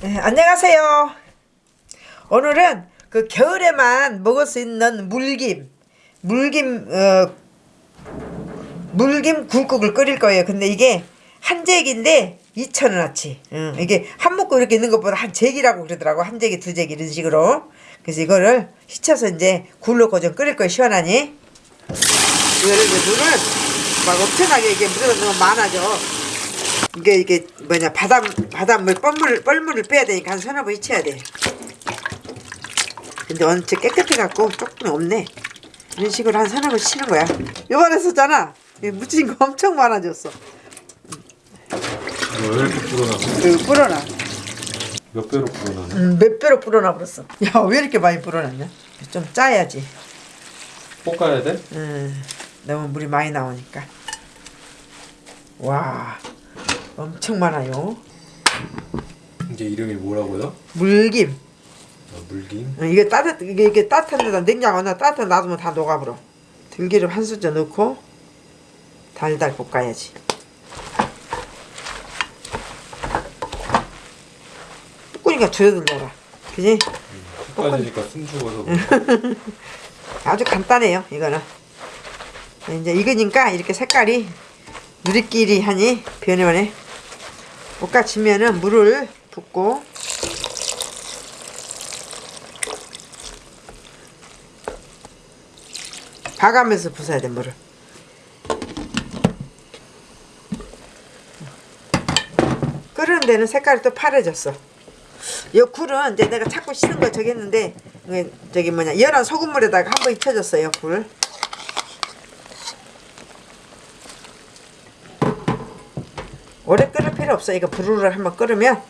네, 안녕하세요. 오늘은 그 겨울에만 먹을 수 있는 물김, 물김, 어, 물김 굴국을 끓일 거예요. 근데 이게 한 잭인데 2,000원어치. 응, 이게 한 묶고 이렇게 있는 것보다 한 잭이라고 그러더라고. 한 잭이 두 잭 이런 식으로. 그래서 이거를 씻혀서 이제 굴 넣고 좀 끓일 거예요. 시원하니. 이거를 물을 막 엄청나게 이게 물이 너무 많아져. 이게 이게 뭐냐 바닷 바닷물 뻘물 뻘물을 빼야 되니까 한 서너 번 잊혀야 돼. 근데 언제 깨끗해 갖고 조금 없네. 이런 식으로 한 서너 번 치는 거야. 요번에 썼잖아. 이 묻힌 거 엄청 많아졌어. 왜 이렇게 불어나? 그 불어나. 몇 배로 불어나네? 음, 몇 배로 불어나 버렸어. 야 왜 이렇게 많이 불어났냐? 좀 짜야지. 볶아야 돼? 음, 너무 물이 많이 나오니까. 와, 엄청 많아요. 이게 이름이 뭐라고요? 물김. 아, 물김? 어, 이게 따뜻 이게 이게 따뜻한 데다 냉장고 나 따뜻한 데 놔두면 다 녹아버려. 들기름 한 숟자 넣고 달달 볶아야지. 볶으니까 줄어들더라. 그지? 볶아지니까 숨 죽어서. 아주 간단해요. 이거는. 이제 익으니까 이렇게 색깔이 누리끼리 하니 변해오네. 볶아지면은 물을 붓고 봐가면서 부숴야 돼 물을. 끓는 데는 색깔이 또 파래졌어. 이 굴은 이제 내가 자꾸 씻은 거 저기 했는데 저기 뭐냐 열한 소금물에다가 한번 익혀줬어요 굴. 오래 끓일 필요 없어. 이거 부르르 한번 끓으면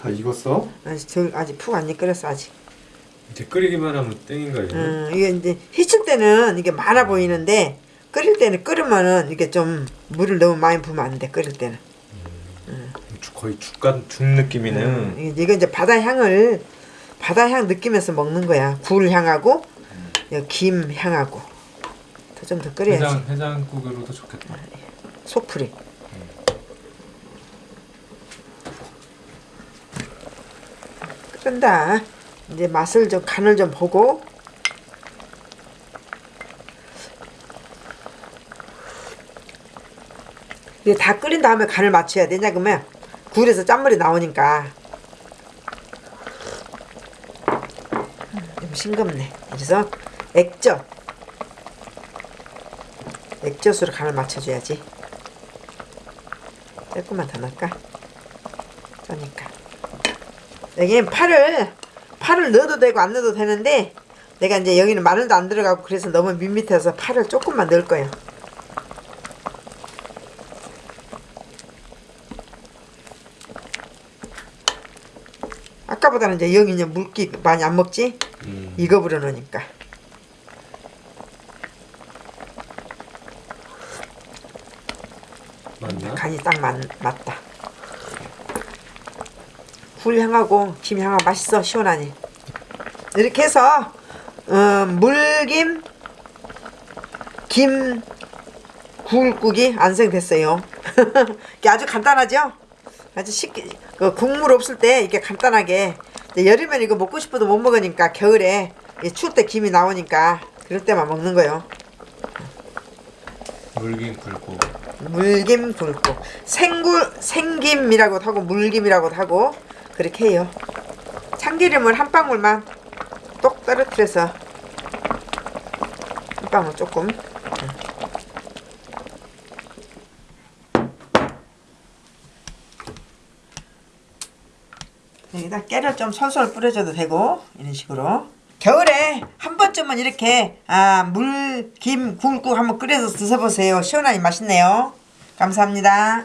다 익었어? 아직 덜, 아직 푹안 끓였어 아직. 이제 끓이기만 하면 땡인가 이거? 음, 이게 이제 휘칠 때는 이게 많아 보이는데 끓일 때는 끓으면은 이게 좀 물을 너무 많이 부으면 안 돼. 끓일 때는. 죽- 거의 죽간 죽 느낌이네. 음, 이게 이거 이제 바다 향을 바다 향 느끼면서 먹는 거야. 굴 향하고 요김 향하고 더 좀 더 끓여야지. 해장 해장국으로도 좋겠다. 속풀이. 끓는다. 이제 맛을 좀 간을 좀 보고 이게 다 끓인 다음에 간을 맞춰야 되냐 그러면 굴에서 짠물이 나오니까 좀 싱겁네. 그래서 액젓 액젓으로 간을 맞춰줘야지. 조금만 더 넣을까? 짜니까. 여기 파를 파를 넣어도 되고 안 넣어도 되는데 내가 이제 여기는 마늘도 안 들어가고 그래서 너무 밋밋해서 파를 조금만 넣을 거예요. 아까보다는 이제 여기 이제 물기 많이 안 먹지? 음. 이거 불어넣으니까. 맞나? 간이 딱 맞, 맞다. 굴 향하고 김 향하고 맛있어 시원하니. 이렇게 해서 어, 물김 김 굴국이 완성됐어요. 이게 아주 간단하죠? 아주 쉽게 그 국물 없을 때 이렇게 간단하게 여름엔 이거 먹고 싶어도 못 먹으니까 겨울에 이 추울 때 김이 나오니까 그럴 때만 먹는 거예요. 물김 굵고 물김 굵고 생굴 생김이라고도 하고 물김이라고도 하고 그렇게 해요. 참기름을 한 방울만 똑 떨어뜨려서 한 방울 조금 여기다 깨를 좀 솔솔 뿌려줘도 되고 이런 식으로 겨울에 한 번쯤은 이렇게 아, 물, 김, 굴국 한번 끓여서 드셔보세요. 시원하니 맛있네요. 감사합니다.